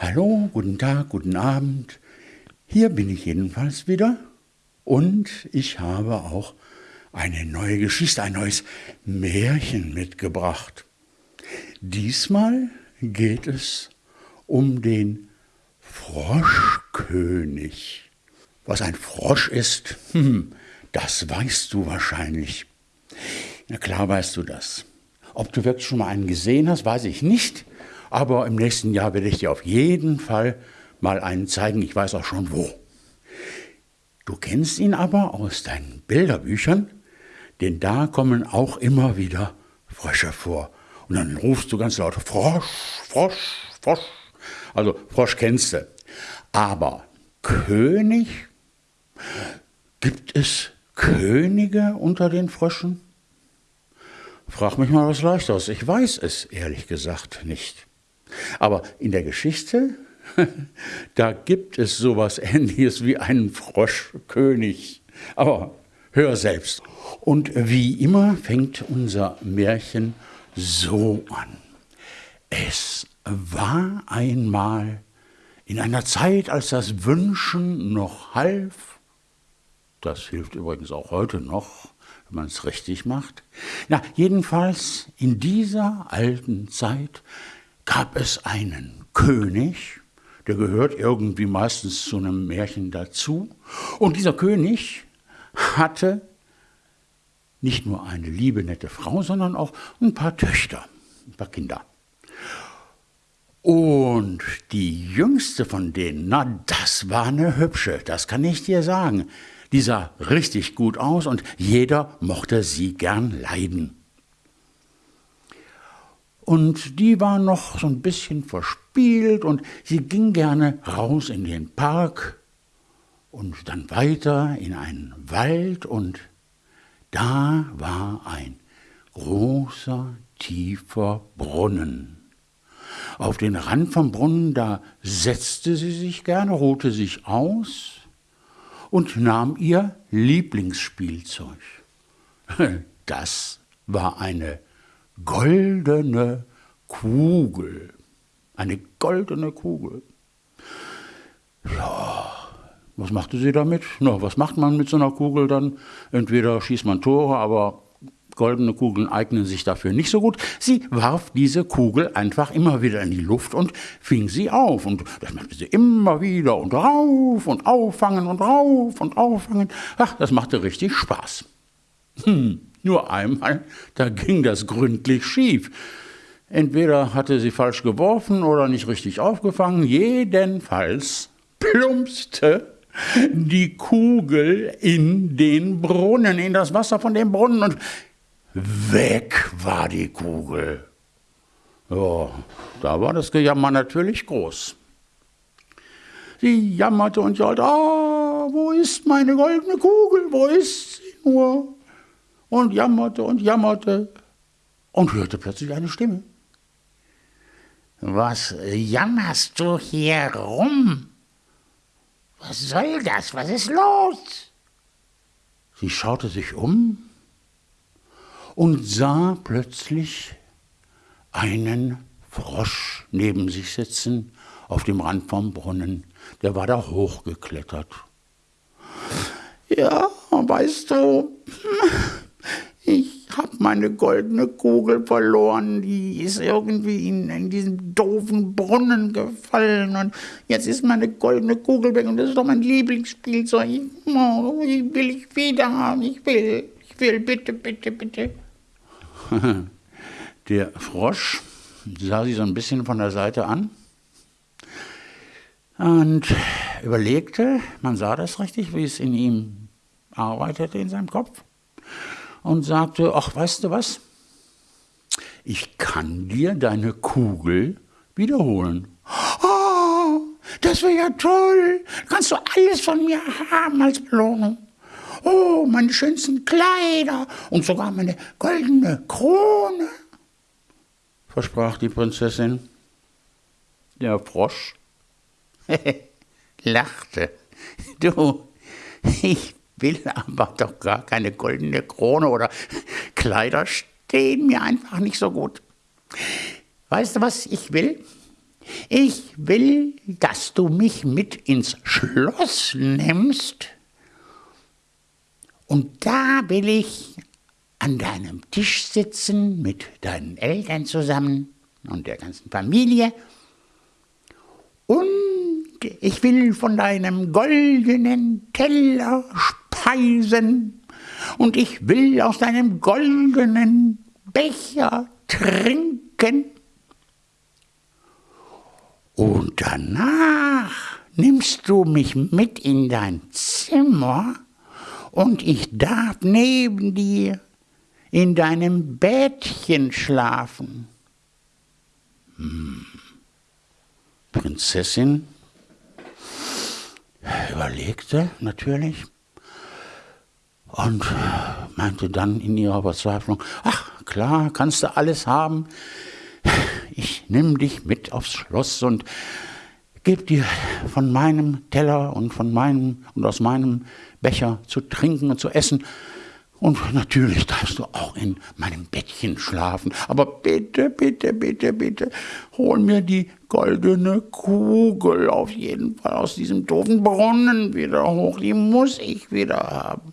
Hallo, guten Tag, guten Abend. Hier bin ich jedenfalls wieder und ich habe auch eine neue Geschichte, ein neues Märchen mitgebracht. Diesmal geht es um den Froschkönig. Was ein Frosch ist, hm, das weißt du wahrscheinlich. Na klar weißt du das. Ob du wirklich schon mal einen gesehen hast, weiß ich nicht. Aber im nächsten Jahr werde ich dir auf jeden Fall mal einen zeigen. Ich weiß auch schon wo. Du kennst ihn aber aus deinen Bilderbüchern, denn da kommen auch immer wieder Frösche vor. Und dann rufst du ganz laut Frosch, Frosch, Frosch. Also Frosch kennst du. Aber König? Gibt es Könige unter den Fröschen? Frag mich mal was Leichteres. Ich weiß es ehrlich gesagt nicht. Aber in der Geschichte, da gibt es sowas Ähnliches wie einen Froschkönig. Aber hör selbst. Und wie immer fängt unser Märchen so an. Es war einmal in einer Zeit, als das Wünschen noch half, das hilft übrigens auch heute noch, wenn man es richtig macht. Na, jedenfalls in dieser alten Zeit gab es einen König, der gehört irgendwie meistens zu einem Märchen dazu. Und dieser König hatte nicht nur eine liebe, nette Frau, sondern auch ein paar Töchter, ein paar Kinder. Und die jüngste von denen, na, das war eine hübsche, das kann ich dir sagen. Die sah richtig gut aus und jeder mochte sie gern leiden. Und die war noch so ein bisschen verspielt und sie ging gerne raus in den Park und dann weiter in einen Wald und da war ein großer, tiefer Brunnen. Auf den Rand vom Brunnen, da setzte sie sich gerne, ruhte sich aus und nahm ihr Lieblingsspielzeug. Das war eine goldene Kugel. Eine goldene Kugel. Ja, was machte sie damit? Na, was macht man mit so einer Kugel dann? Entweder schießt man Tore, aber goldene Kugeln eignen sich dafür nicht so gut. Sie warf diese Kugel einfach immer wieder in die Luft und fing sie auf. Und das machte sie immer wieder und rauf und auffangen und rauf und auffangen. Ach, das machte richtig Spaß. Hm. Nur einmal, da ging das gründlich schief. Entweder hatte sie falsch geworfen oder nicht richtig aufgefangen. Jedenfalls plumpste die Kugel in den Brunnen, in das Wasser von dem Brunnen und weg war die Kugel. Ja, da war das Gejammer natürlich groß. Sie jammerte und jammerte, ah, wo ist meine goldene Kugel, wo ist sie nur? Und jammerte und jammerte und hörte plötzlich eine Stimme. Was jammerst du hier rum? Was soll das? Was ist los? Sie schaute sich um und sah plötzlich einen Frosch neben sich sitzen auf dem Rand vom Brunnen. Der war da hochgeklettert. Ja, weißt du, habe meine goldene Kugel verloren, die ist irgendwie in, in diesen doofen Brunnen gefallen. Und jetzt ist meine goldene Kugel weg. Und das ist doch mein Lieblingsspielzeug. Oh, ich will ich wieder haben, ich will, ich will, bitte, bitte, bitte. Der Frosch sah sie so ein bisschen von der Seite an und überlegte, man sah das richtig, wie es in ihm arbeitete in seinem Kopf und sagte, ach, weißt du was? Ich kann dir deine Kugel wiederholen. Oh, das wäre ja toll. Kannst du alles von mir haben als Belohnung. Oh, meine schönsten Kleider und sogar meine goldene Krone, versprach die Prinzessin. Der Frosch lachte. Du, ich will aber doch gar keine goldene Krone oder Kleider stehen mir einfach nicht so gut. Weißt du, was ich will? Ich will, dass du mich mit ins Schloss nimmst. Und da will ich an deinem Tisch sitzen mit deinen Eltern zusammen und der ganzen Familie. Und ich will von deinem goldenen Teller speisen. Und ich will aus deinem goldenen Becher trinken. Und danach nimmst du mich mit in dein Zimmer und ich darf neben dir in deinem Bettchen schlafen. Hm. Prinzessin überlegte natürlich und meinte dann in ihrer Verzweiflung, ach klar, kannst du alles haben, ich nimm dich mit aufs Schloss und gebe dir von meinem Teller und von meinem und aus meinem Becher zu trinken und zu essen. Und natürlich darfst du auch in meinem Bettchen schlafen. Aber bitte, bitte, bitte, bitte, hol mir die goldene Kugel auf jeden Fall aus diesem doofen Brunnen wieder hoch. Die muss ich wieder haben.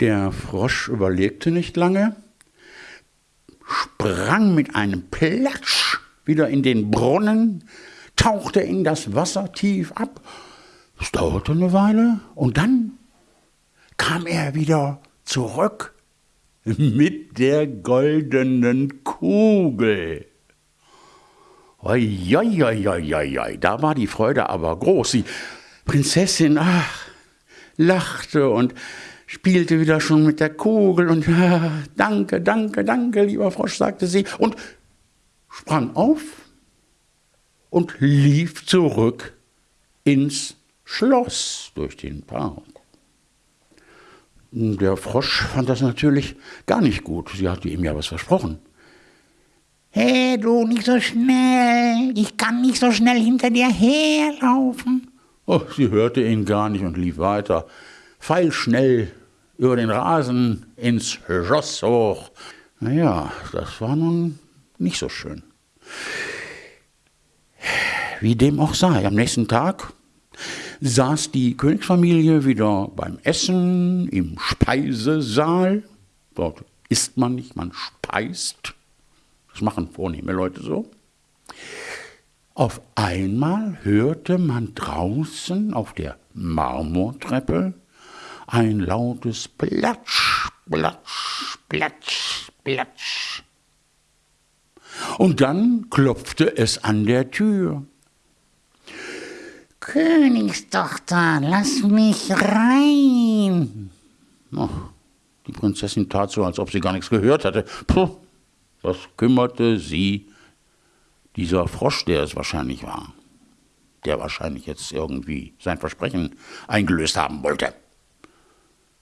Der Frosch überlegte nicht lange, sprang mit einem Platsch wieder in den Brunnen, tauchte in das Wasser tief ab. Es dauerte eine Weile und dann kam er wieder zurück mit der goldenen Kugel. Oi, da war die Freude aber groß. Die Prinzessin, ach, lachte und spielte wieder schon mit der Kugel und danke, danke, danke, lieber Frosch, sagte sie und sprang auf und lief zurück ins Schloss durch den Park. Der Frosch fand das natürlich gar nicht gut. Sie hatte ihm ja was versprochen. Hey, du, nicht so schnell. Ich kann nicht so schnell hinter dir herlaufen. Oh, sie hörte ihn gar nicht und lief weiter. Pfeilschnell über den Rasen ins Schloss hoch. Naja, das war nun nicht so schön. Wie dem auch sei, am nächsten Tag saß die Königsfamilie wieder beim Essen im Speisesaal. Dort isst man nicht, man speist. Das machen vornehme Leute so. Auf einmal hörte man draußen auf der Marmortreppe ein lautes Platsch, Platsch, Platsch, Platsch. Und dann klopfte es an der Tür. Königstochter, lass mich rein. Oh, die Prinzessin tat so, als ob sie gar nichts gehört hatte. Puh, was kümmerte sie dieser Frosch, der es wahrscheinlich war, der wahrscheinlich jetzt irgendwie sein Versprechen eingelöst haben wollte.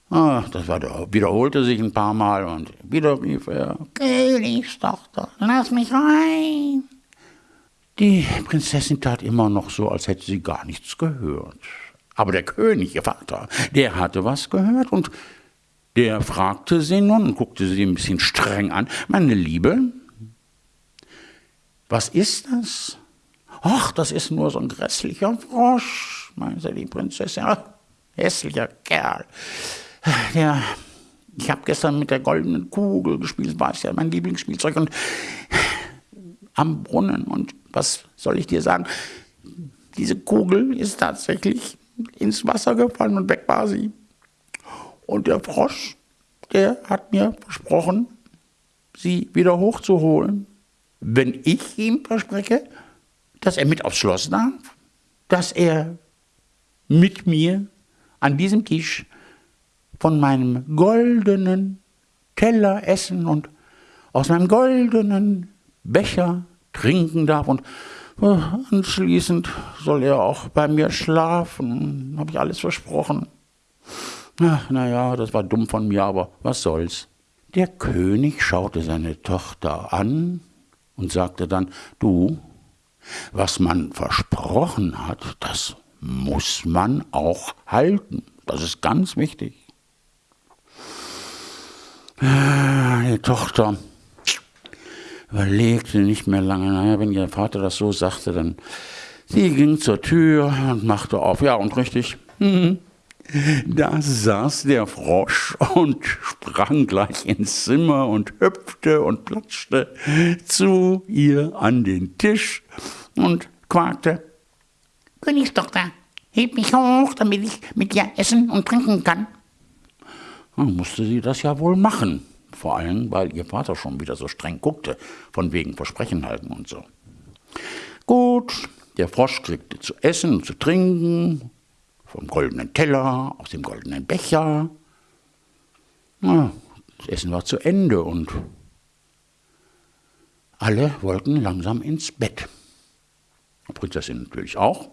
Ah, das war der, wiederholte sich ein paar Mal und wieder rief er: Königstochter, lass mich rein. Die Prinzessin tat immer noch so, als hätte sie gar nichts gehört. Aber der König, ihr Vater, der hatte was gehört und der fragte sie nun und guckte sie ein bisschen streng an. Meine Liebe, was ist das? Ach, das ist nur so ein grässlicher Frosch, meinte die Prinzessin. Ach, hässlicher Kerl. Der, ich habe gestern mit der goldenen Kugel gespielt, war es ja mein Lieblingsspielzeug und am Brunnen und was soll ich dir sagen? Diese Kugel ist tatsächlich ins Wasser gefallen und weg war sie. Und der Frosch, der hat mir versprochen, sie wieder hochzuholen, wenn ich ihm verspreche, dass er mit aufs Schloss darf, dass er mit mir an diesem Tisch von meinem goldenen Teller essen und aus meinem goldenen Becher trinken darf und äh, anschließend soll er auch bei mir schlafen. Habe ich alles versprochen. Ach, naja, das war dumm von mir, aber was soll's. Der König schaute seine Tochter an und sagte dann, du, was man versprochen hat, das muss man auch halten. Das ist ganz wichtig. Die Tochter überlegte nicht mehr lange. Naja, wenn ihr Vater das so sagte, dann sie ging zur Tür und machte auf. Ja, und richtig. Da saß der Frosch und sprang gleich ins Zimmer und hüpfte und platschte zu ihr an den Tisch und quakte. Königstochter, heb mich hoch, damit ich mit dir essen und trinken kann. Dann musste sie das ja wohl machen. Vor allem, weil ihr Vater schon wieder so streng guckte, von wegen Versprechen halten und so. Gut, der Frosch kriegte zu essen und zu trinken, vom goldenen Teller, aus dem goldenen Becher. Na, das Essen war zu Ende und alle wollten langsam ins Bett. Die Prinzessin natürlich auch.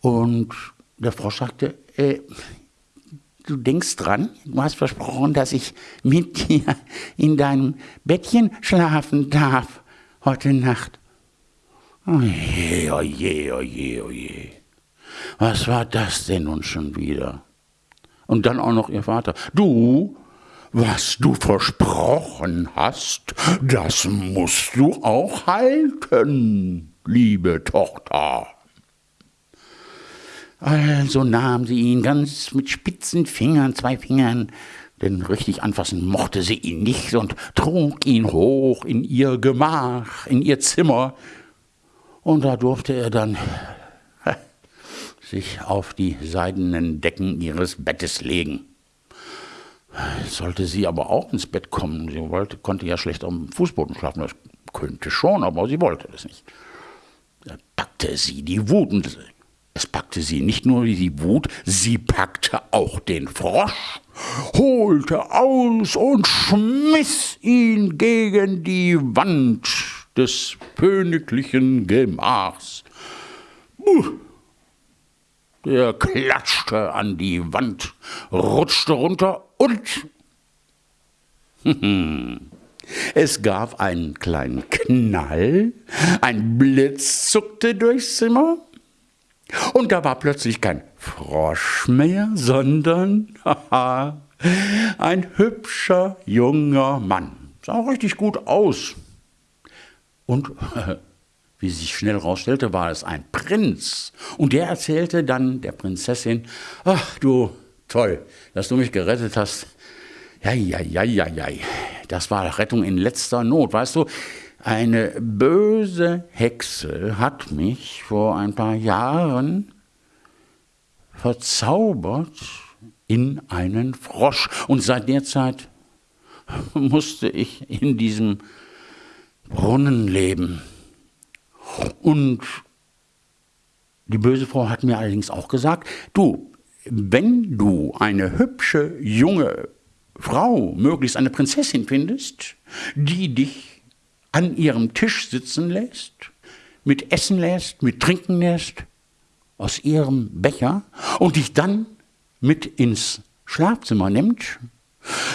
Und der Frosch sagte, äh, du denkst dran, du hast versprochen, dass ich mit dir in deinem Bettchen schlafen darf heute Nacht. Oje, oje, oje, oje. Was war das denn nun schon wieder? Und dann auch noch ihr Vater. Du, was du versprochen hast, das musst du auch halten, liebe Tochter. Also nahm sie ihn ganz mit spitzen Fingern, zwei Fingern, denn richtig anfassen mochte sie ihn nicht und trug ihn hoch in ihr Gemach, in ihr Zimmer. Und da durfte er dann sich auf die seidenen Decken ihres Bettes legen. Sollte sie aber auch ins Bett kommen, sie wollte, konnte ja schlecht am Fußboden schlafen, das könnte schon, aber sie wollte das nicht. Da packte sie die Wut und es packte sie nicht nur die Wut, sie packte auch den Frosch, holte aus und schmiss ihn gegen die Wand des königlichen Gemachs. Der klatschte an die Wand, rutschte runter und es gab einen kleinen Knall, ein Blitz zuckte durchs Zimmer und da war plötzlich kein Frosch mehr, sondern ein hübscher junger Mann. Sah richtig gut aus. Und wie sich schnell herausstellte, war es ein Prinz. Und der erzählte dann der Prinzessin, ach du, toll, dass du mich gerettet hast. Ja, ja, ja, ja, ja. Das war Rettung in letzter Not. Weißt du, eine böse Hexe hat mich vor ein paar Jahren verzaubert in einen Frosch. Und seit der Zeit musste ich in diesem Brunnen leben. Und die böse Frau hat mir allerdings auch gesagt, du, wenn du eine hübsche junge Frau, möglichst eine Prinzessin findest, die dich an ihrem Tisch sitzen lässt, mit Essen lässt, mit Trinken lässt, aus ihrem Becher und dich dann mit ins Schlafzimmer nimmt,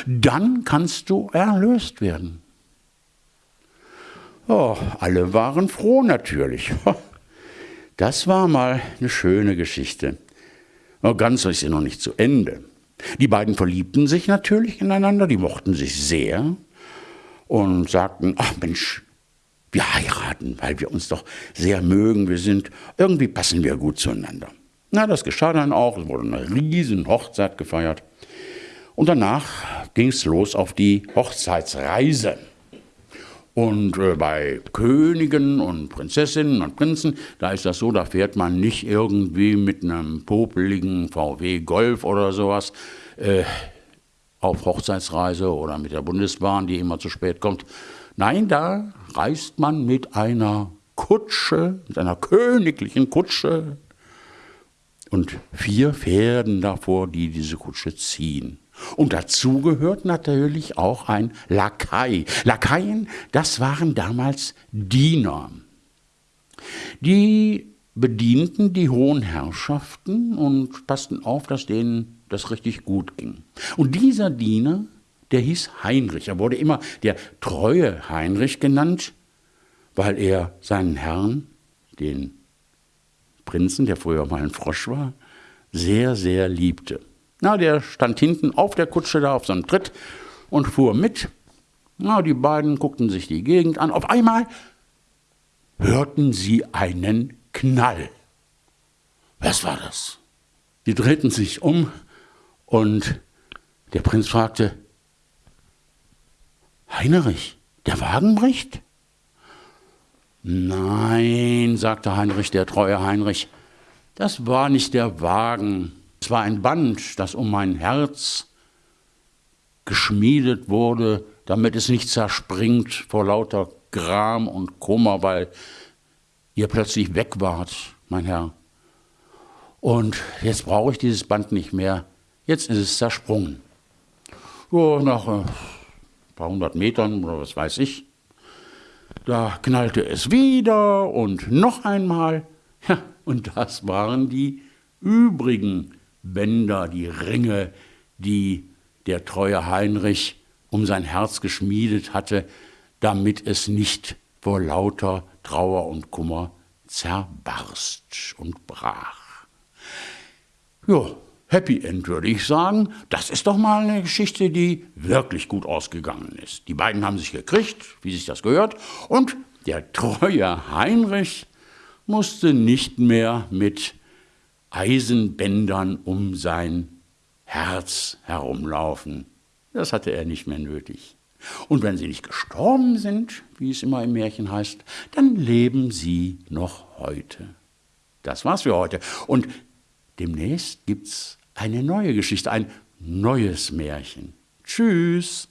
dann kannst du erlöst werden. Oh, alle waren froh natürlich. Das war mal eine schöne Geschichte. Aber ganz ist sie noch nicht zu Ende. Die beiden verliebten sich natürlich ineinander, die mochten sich sehr und sagten, ach Mensch, wir heiraten, weil wir uns doch sehr mögen, wir sind, irgendwie passen wir gut zueinander. Na, das geschah dann auch, es wurde eine riesen Hochzeit gefeiert. Und danach ging es los auf die Hochzeitsreise. Und äh, bei Königen und Prinzessinnen und Prinzen, da ist das so, da fährt man nicht irgendwie mit einem popeligen VW Golf oder sowas äh, auf Hochzeitsreise oder mit der Bundesbahn, die immer zu spät kommt. Nein, da reist man mit einer Kutsche, mit einer königlichen Kutsche und vier Pferden davor, die diese Kutsche ziehen. Und dazu gehört natürlich auch ein Lakai. Lakaien, das waren damals Diener. Die bedienten die hohen Herrschaften und passten auf, dass denen das richtig gut ging. Und dieser Diener, der hieß Heinrich. Er wurde immer der treue Heinrich genannt, weil er seinen Herrn, den Prinzen, der früher mal ein Frosch war, sehr, sehr liebte. Na, der stand hinten auf der Kutsche da auf so einem Tritt und fuhr mit. Na, die beiden guckten sich die Gegend an. Auf einmal hörten sie einen Knall. Was war das? Die drehten sich um und der Prinz fragte, Heinrich, der Wagen bricht? Nein, sagte Heinrich, der treue Heinrich, das war nicht der Wagen, es war ein Band, das um mein Herz geschmiedet wurde, damit es nicht zerspringt vor lauter Gram und Kummer, weil ihr plötzlich weg wart, mein Herr. Und jetzt brauche ich dieses Band nicht mehr. Jetzt ist es zersprungen. So, nach äh, ein paar hundert Metern oder was weiß ich, da knallte es wieder und noch einmal. Ja, und das waren die übrigen Bänder, die Ringe, die der treue Heinrich um sein Herz geschmiedet hatte, damit es nicht vor lauter Trauer und Kummer zerbarst und brach. Ja, Happy End würde ich sagen. Das ist doch mal eine Geschichte, die wirklich gut ausgegangen ist. Die beiden haben sich gekriegt, wie sich das gehört, und der treue Heinrich musste nicht mehr mit Eisenbändern um sein Herz herumlaufen. Das hatte er nicht mehr nötig. Und wenn sie nicht gestorben sind, wie es immer im Märchen heißt, dann leben sie noch heute. Das war's für heute. Und demnächst gibt's eine neue Geschichte, ein neues Märchen. Tschüss.